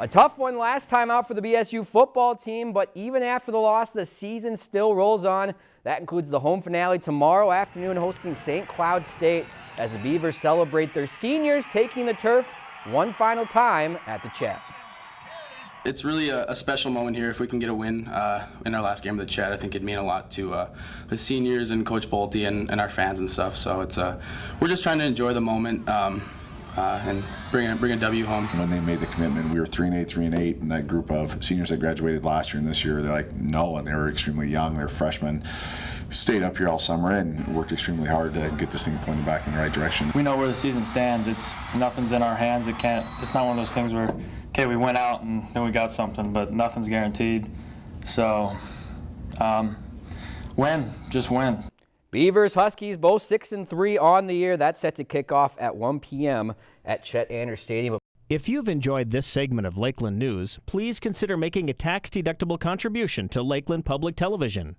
A tough one last time out for the BSU football team, but even after the loss, the season still rolls on. That includes the home finale tomorrow afternoon hosting St. Cloud State as the Beavers celebrate their seniors taking the turf one final time at the Chet. It's really a, a, special moment here. If we can get a win uh, in our last game of the Chet, I think it'd mean a lot to uh, the seniors and Coach Bolte and, and, our fans and stuff. So it's uh, we're just trying to enjoy the moment. Um, uh, and bring a, bring a W home. When they made the commitment, we were three and eight, three and eight, and that group of seniors that graduated last year and this year, they're like no, and they were extremely young. They're freshmen. Stayed up here all summer and worked extremely hard to get this thing pointed back in the right direction. We know where the season stands. It's nothing's in our hands. It can't. It's not one of those things where okay, we went out and then we got something, but nothing's guaranteed. So, um, win, just win. Beavers, Huskies, both 6 and 3 on the year. That's set to kick off at 1 p.m. at Chet Anderson Stadium. If you've enjoyed this segment of Lakeland News, please consider making a tax-deductible contribution to Lakeland Public Television.